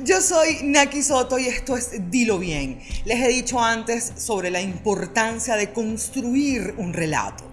Yo soy Naki Soto y esto es Dilo Bien. Les he dicho antes sobre la importancia de construir un relato.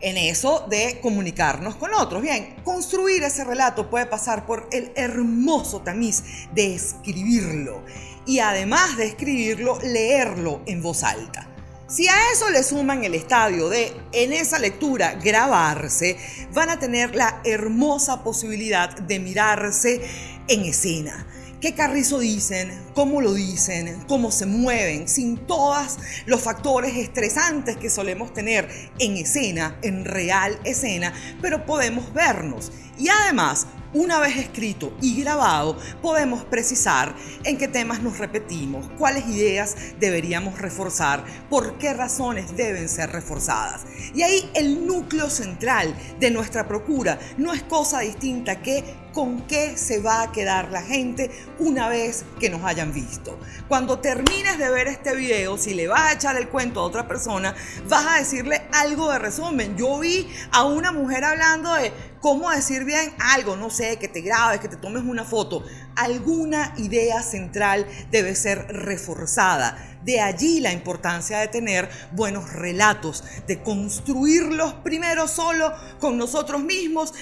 En eso de comunicarnos con otros. Bien, construir ese relato puede pasar por el hermoso tamiz de escribirlo y además de escribirlo, leerlo en voz alta. Si a eso le suman el estadio de en esa lectura grabarse, van a tener la hermosa posibilidad de mirarse en escena qué carrizo dicen, cómo lo dicen, cómo se mueven, sin todos los factores estresantes que solemos tener en escena, en real escena, pero podemos vernos. Y además, una vez escrito y grabado, podemos precisar en qué temas nos repetimos, cuáles ideas deberíamos reforzar, por qué razones deben ser reforzadas. Y ahí el núcleo central de nuestra procura no es cosa distinta que con qué se va a quedar la gente una vez que nos hayan visto. Cuando termines de ver este video, si le vas a echar el cuento a otra persona, vas a decirle algo de resumen. Yo vi a una mujer hablando de cómo decir bien algo, no sé, que te grabes, que te tomes una foto. Alguna idea central debe ser reforzada. De allí la importancia de tener buenos relatos, de construirlos primero solo con nosotros mismos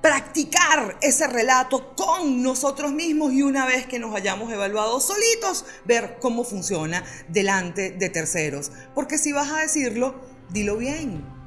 practicar ese relato con nosotros mismos y una vez que nos hayamos evaluado solitos, ver cómo funciona delante de terceros. Porque si vas a decirlo, dilo bien.